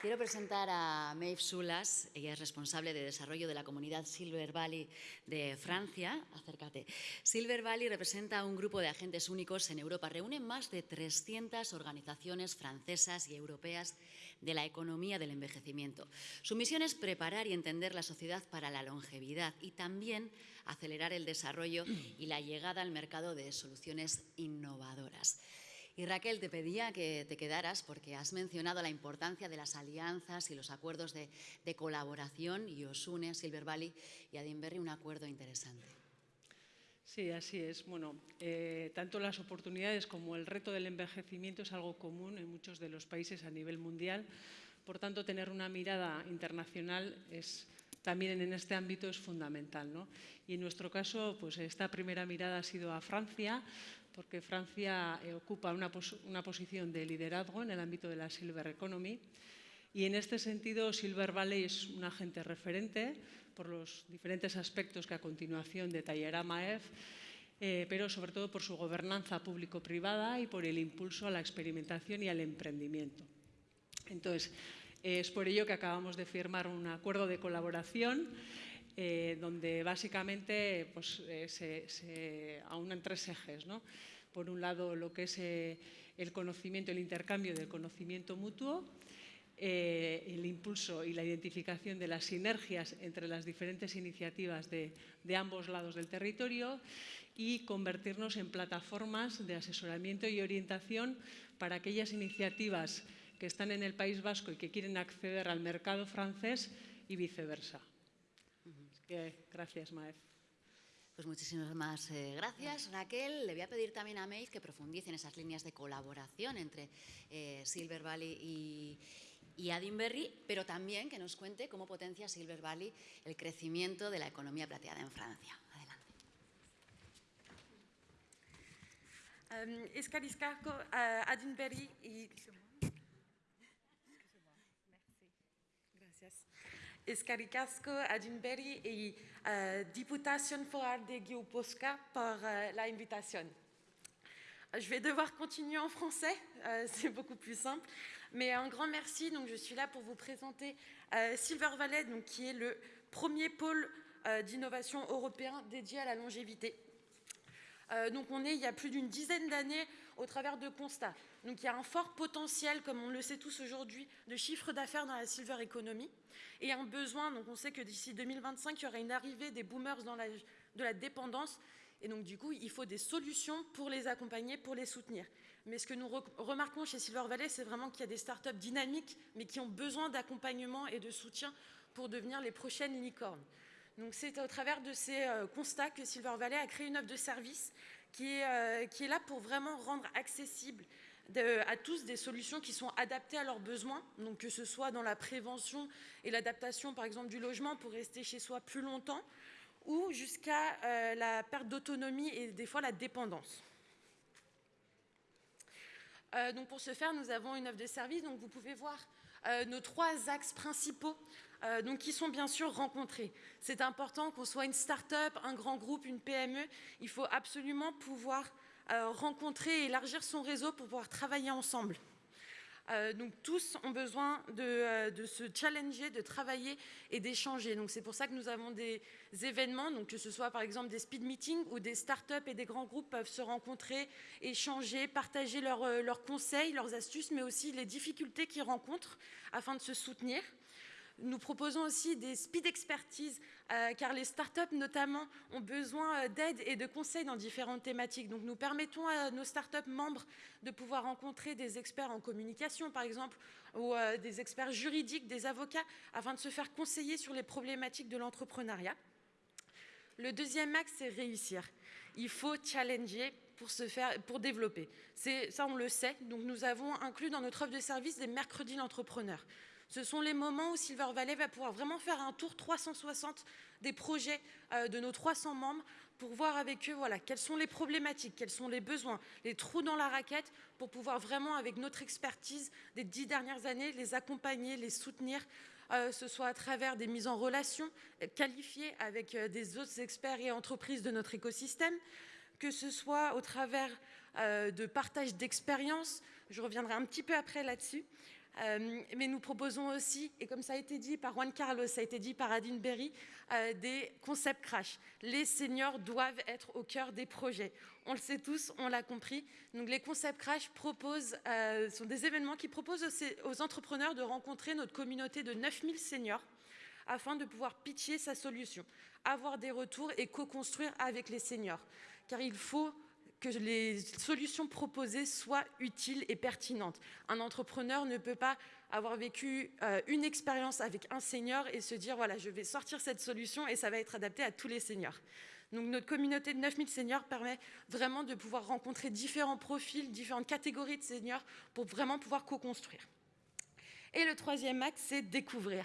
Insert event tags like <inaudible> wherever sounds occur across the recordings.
Quiero presentar a Maeve Sulas, ella es responsable de desarrollo de la comunidad Silver Valley de Francia. Acércate. Silver Valley representa un grupo de agentes únicos en Europa. Reúne más de 300 organizaciones francesas y europeas de la economía del envejecimiento. Su misión es preparar y entender la sociedad para la longevidad y también acelerar el desarrollo y la llegada al mercado de soluciones innovadoras. Y Raquel, te pedía que te quedaras porque has mencionado la importancia de las alianzas y los acuerdos de, colaboración y os une Silver Valley y a Dinberry un acuerdo interesante. Sí, así es. Bueno, eh, tanto las oportunidades como el reto del envejecimiento es algo común en muchos de los países a nivel mundial. Por tanto, tener una mirada internacional es también en este ámbito es fundamental. ¿no? Y en nuestro caso, pues esta primera mirada ha sido a Francia, porque Francia eh, ocupa una, posición de liderazgo en el ámbito de la Silver Economy y en este sentido Silver Valley es un agente referente por los diferentes aspectos que a continuación detallará Maef, eh, pero sobre todo por su gobernanza público-privada y por el impulso a la experimentación y al emprendimiento. Entonces, es por ello que acabamos de firmar un acuerdo de colaboración eh, donde básicamente pues, eh, se, aunan tres ejes. Por un lado, lo que es eh, el conocimiento, el intercambio del conocimiento mutuo, el impulso y la identificación de las sinergias entre las diferentes iniciativas de, ambos lados del territorio y convertirnos en plataformas de asesoramiento y orientación para aquellas iniciativas que están en el País Vasco y que quieren acceder al mercado francés y viceversa gracias, Maef. Pues muchísimas más eh, gracias, Raquel. Le voy a pedir también a Maeve que profundice en esas líneas de colaboración entre eh, Silver Valley y, y Adinberry, pero también que nos cuente cómo potencia Silver Valley el crecimiento de la economía plateada en Francia. Adelante. Um, Adinberry y Escaricasco, Adinberry et euh, Députation Foral de Guioposca pour euh, l'invitation. Je vais devoir continuer en français, euh, <laughs> c'est beaucoup plus simple. Mais un grand merci. Donc, je suis là pour vous présenter Silver Valley, donc, qui est le premier pôle d'innovation européen dédié à la longévité. Donc, on est il y a plus d'une dizaine d'années au travers de constats. Donc, il y a un fort potentiel, comme on le sait tous aujourd'hui, de chiffre d'affaires dans la silver economy et un besoin. Donc on sait que d'ici 2025, il y aura une arrivée des boomers dans la, de la dépendance. Et donc du coup, il faut des solutions pour les accompagner, pour les soutenir. Mais ce que nous remarquons chez Silver Valley, c'est vraiment qu'il y a des startups dynamiques, mais qui ont besoin d'accompagnement et de soutien pour devenir les prochaines licornes. Donc c'est au travers de ces euh, constats que Silver Valley a créé une offre de service qui est, euh, qui est là pour vraiment rendre accessible à tous des solutions qui sont adaptées à leurs besoins, donc que ce soit dans la prévention et l'adaptation, par exemple, du logement pour rester chez soi plus longtemps, ou jusqu'à euh, la perte d'autonomie et des fois la dépendance. Donc pour ce faire, nous avons une offre de service. Donc vous pouvez voir euh, nos trois axes principaux donc qui sont bien sûr rencontrés. C'est important qu'on soit une start-up, un grand groupe, une PME. Il faut absolument pouvoir euh, rencontrer et élargir son réseau pour pouvoir travailler ensemble. Euh, donc tous ont besoin euh, de, se challenger, de travailler et d'échanger. Donc c'est pour ça que nous avons des événements, donc que ce soit par exemple des speed meetings où des startups et des grands groupes peuvent se rencontrer, échanger, partager leurs conseils, leurs astuces, mais aussi les difficultés qu'ils rencontrent afin de se soutenir. Nous proposons aussi des speed expertises, euh, car les startups notamment ont besoin euh, d'aide et de conseils dans différentes thématiques. Donc nous permettons à nos startups membres de pouvoir rencontrer des experts en communication, par exemple, ou euh, des experts juridiques, des avocats, afin de se faire conseiller sur les problématiques de l'entrepreneuriat. Le deuxième axe, c'est réussir. Il faut challenger pour, se faire, pour développer. Ça, on le sait. Donc, nous avons inclus dans notre offre de service des mercredis d'entrepreneurs. Ce sont les moments où Silver Valley va pouvoir vraiment faire un tour 360 des projets euh, de nos 300 membres pour voir avec eux voilà, quelles sont les problématiques, quels sont les besoins, les trous dans la raquette, pour pouvoir vraiment, avec notre expertise des dix dernières années, les accompagner, les soutenir, euh, ce soit à travers des mises en relation euh, qualifiées avec des autres experts et entreprises de notre écosystème, que ce soit au travers de partage d'expériences, je reviendrai un petit peu après là-dessus, Euh, mais nous proposons aussi, et comme ça a été dit par Juan Carlos, ça a été dit par Adine Berry, euh, des concepts crash. Les seniors doivent être au cœur des projets. On le sait tous, on l'a compris. Donc les concepts crash proposent, euh, sont des événements qui proposent aux, aux entrepreneurs de rencontrer notre communauté de 9000 seniors afin de pouvoir pitcher sa solution, avoir des retours et co-construire avec les seniors. Car il faut que les solutions proposées soient utiles et pertinentes. Un entrepreneur ne peut pas avoir vécu euh, une expérience avec un senior et se dire, voilà, je vais sortir cette solution et ça va être adapté à tous les seniors. Donc notre communauté de 9000 seniors permet vraiment de pouvoir rencontrer différents profils, différentes catégories de seniors pour vraiment pouvoir co-construire. Et le troisième axe, c'est découvrir.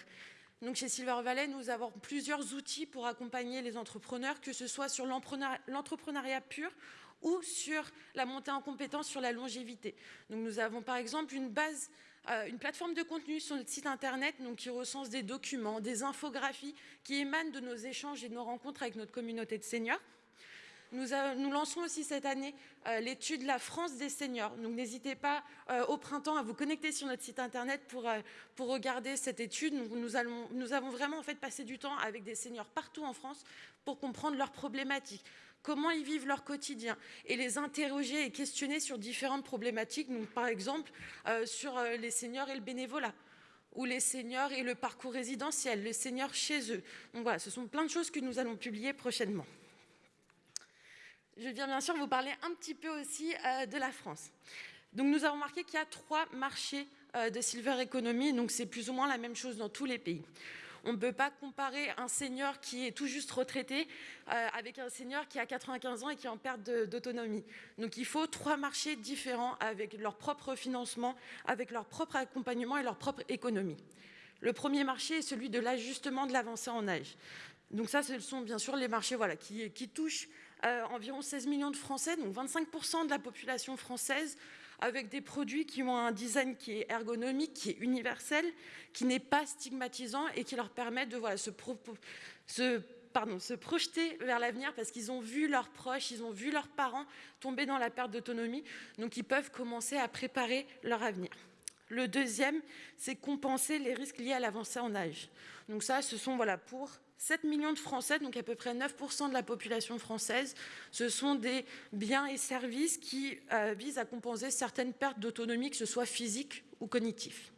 Donc chez Silver Valley, nous avons plusieurs outils pour accompagner les entrepreneurs, que ce soit sur l'entrepreneuriat pur ou sur la montée en compétence sur la longévité. Donc nous avons par exemple une base, euh, une plateforme de contenu sur notre site internet donc, qui recense des documents, des infographies qui émanent de nos échanges et de nos rencontres avec notre communauté de seniors. Nous, lançons aussi cette année euh, l'étude La France des seniors. Donc n'hésitez pas euh, au printemps à vous connecter sur notre site internet pour, euh, regarder cette étude. Nous, avons vraiment en fait passé du temps avec des seniors partout en France pour comprendre leurs problématiques comment ils vivent leur quotidien et les interroger et questionner sur différentes problématiques, par exemple sur les seniors et le bénévolat ou les seniors et le parcours résidentiel, les seniors chez eux. Donc voilà, ce sont plein de choses que nous allons publier prochainement. Je viens bien sûr vous parler un petit peu aussi euh, de la France. Donc nous avons marqué qu'il y a trois marchés de Silver Economy, donc c'est plus ou moins la même chose dans tous les pays. On ne peut pas comparer un senior qui est tout juste retraité euh, avec un senior qui a 95 ans et qui est en perte d'autonomie. Donc il faut trois marchés différents avec leur propre financement, avec leur propre accompagnement et leur propre économie. Le premier marché est celui de l'ajustement de l'avancée en âge. Donc ça, ce sont bien sûr les marchés qui, touchent euh, environ 16 millions de Français, donc 25% de la population française, avec des produits qui ont un design qui est ergonomique, qui est universel, qui n'est pas stigmatisant et qui leur permet de se, se, se projeter vers l'avenir parce qu'ils ont vu leurs proches, ils ont vu leurs parents tomber dans la perte d'autonomie, donc ils peuvent commencer à préparer leur avenir. Le deuxième, c'est compenser les risques liés à l'avancée en âge. Donc ça, ce sont voilà, pour 7 millions de Français, donc à peu près 9% de la population française, ce sont des biens et services qui euh, visent à compenser certaines pertes d'autonomie, que ce soit physique ou cognitif.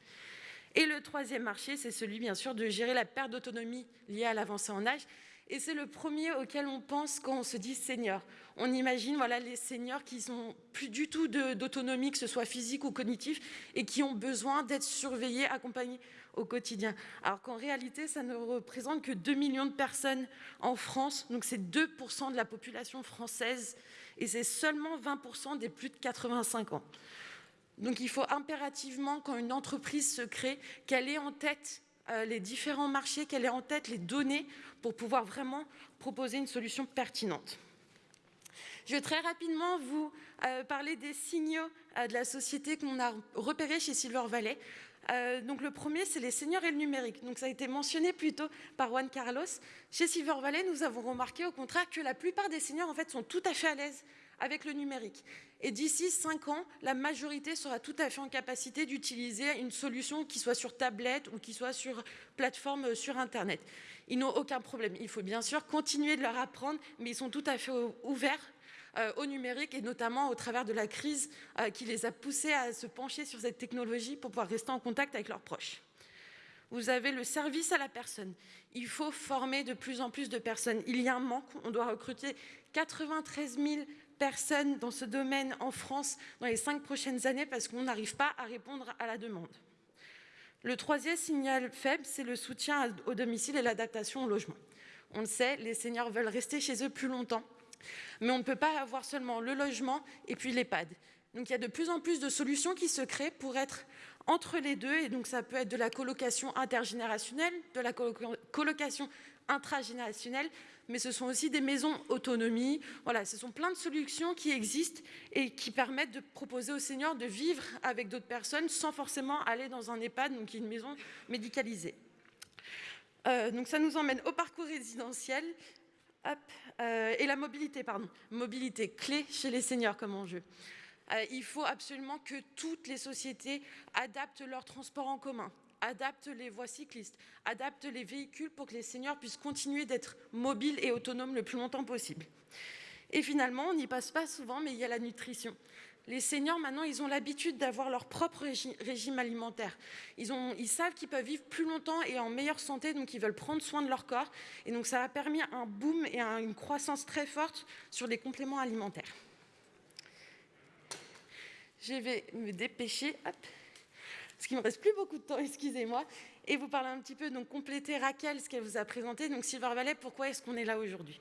Et le troisième marché, c'est celui, bien sûr, de gérer la perte d'autonomie liée à l'avancée en âge. Et c'est le premier auquel on pense quand on se dit senior. On imagine voilà, les seniors qui n'ont plus du tout d'autonomie, que ce soit physique ou cognitif, et qui ont besoin d'être surveillés, accompagnés au quotidien. Alors qu'en réalité, ça ne représente que 2 millions de personnes en France, donc c'est 2% de la population française, et c'est seulement 20% des plus de 85 ans. Donc il faut impérativement, quand une entreprise se crée, qu'elle ait en tête les différents marchés, qu'elle ait en tête les données pour pouvoir vraiment proposer une solution pertinente. Je vais très rapidement vous euh, parler des signaux euh, de la société qu'on a repérés chez Silver Valley. Euh, donc le premier, c'est les seniors et le numérique. Donc ça a été mentionné plus tôt par Juan Carlos. Chez Silver Valley, nous avons remarqué au contraire que la plupart des seniors en fait sont tout à fait à l'aise avec le numérique. Et d'ici 5 ans, la majorité sera tout à fait en capacité d'utiliser une solution qui soit sur tablette ou qui soit sur plateforme sur Internet. Ils n'ont aucun problème. Il faut bien sûr continuer de leur apprendre, mais ils sont tout à fait ouverts au numérique et notamment au travers de la crise euh, qui les a poussés à se pencher sur cette technologie pour pouvoir rester en contact avec leurs proches. Vous avez le service à la personne. Il faut former de plus en plus de personnes. Il y a un manque. On doit recruter 93 000 personnes dans ce domaine en France dans les cinq prochaines années parce qu'on n'arrive pas à répondre à la demande. Le troisième signal faible, c'est le soutien au domicile et l'adaptation au logement. On le sait, les seniors veulent rester chez eux plus longtemps mais on ne peut pas avoir seulement le logement et puis l'EHPAD. Donc il y a de plus en plus de solutions qui se créent pour être entre les deux. Et donc ça peut être de la colocation intergénérationnelle, de la colocation intragénérationnelle, mais ce sont aussi des maisons autonomie. Voilà, ce sont plein de solutions qui existent et qui permettent de proposer aux seniors de vivre avec d'autres personnes sans forcément aller dans un EHPAD, donc une maison médicalisée. Euh, donc ça nous emmène au parcours résidentiel. Euh, et la mobilité, pardon. Mobilité clé chez les seniors comme enjeu. Euh, il faut absolument que toutes les sociétés adaptent leur transport en commun, adaptent les voies cyclistes, adaptent les véhicules pour que les seniors puissent continuer d'être mobiles et autonomes le plus longtemps possible. Et finalement, on n'y passe pas souvent, mais il y a la nutrition. Les seniors, maintenant, ils ont l'habitude d'avoir leur propre régime alimentaire. Ils, savent qu'ils peuvent vivre plus longtemps et en meilleure santé, donc ils veulent prendre soin de leur corps. Et donc ça a permis un boom et une croissance très forte sur les compléments alimentaires. Je vais me dépêcher, parce qu'il ne me reste plus beaucoup de temps, <laughs> excusez-moi, et vous parler un petit peu, donc compléter Raquel, ce qu'elle vous a présenté. Donc Silver Valley, pourquoi est-ce qu'on est là aujourd'hui?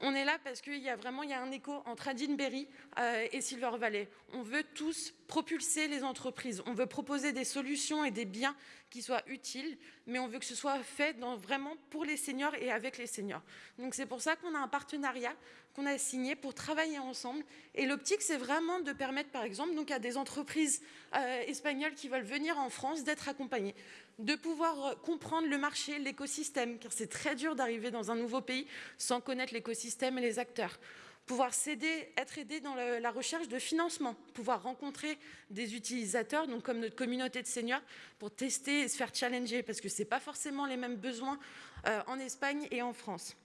On est là parce qu'il y a vraiment il y a un écho entre Adinberry euh, et Silver Valley. On veut tous propulser les entreprises. On veut proposer des solutions et des biens qui soient utiles, mais on veut que ce soit fait vraiment pour les seniors et avec les seniors. Donc c'est pour ça qu'on a un partenariat qu'on a signé pour travailler ensemble. Et l'optique, c'est vraiment de permettre, par exemple, donc à des entreprises euh, espagnoles qui veulent venir en France d'être accompagnées, de pouvoir euh, comprendre le marché, l'écosystème, car c'est très dur d'arriver dans un nouveau pays sans connaître l'écosystème et les acteurs pouvoir s'aider, être aidé dans la recherche de financement, pouvoir rencontrer des utilisateurs, donc comme notre communauté de seniors, pour tester et se faire challenger, parce que ce n'est pas forcément les mêmes besoins euh, en Espagne et en France.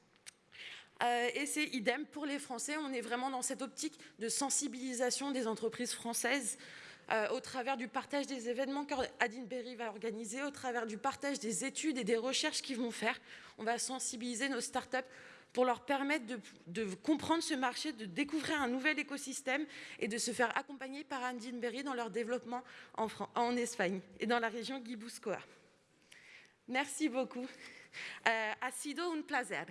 Euh, et c'est idem pour les Français, on est vraiment dans cette optique de sensibilisation des entreprises françaises euh, au travers du partage des événements qu'Adine Berry va organiser, au travers du partage des études et des recherches qu'ils vont faire. On va sensibiliser nos startups pour leur permettre de, comprendre ce marché, de découvrir un nouvel écosystème et de se faire accompagner par Andine Berry dans leur développement en, Espagne et dans la région Guipúzcoa. Merci beaucoup. Euh, ha sido un placer.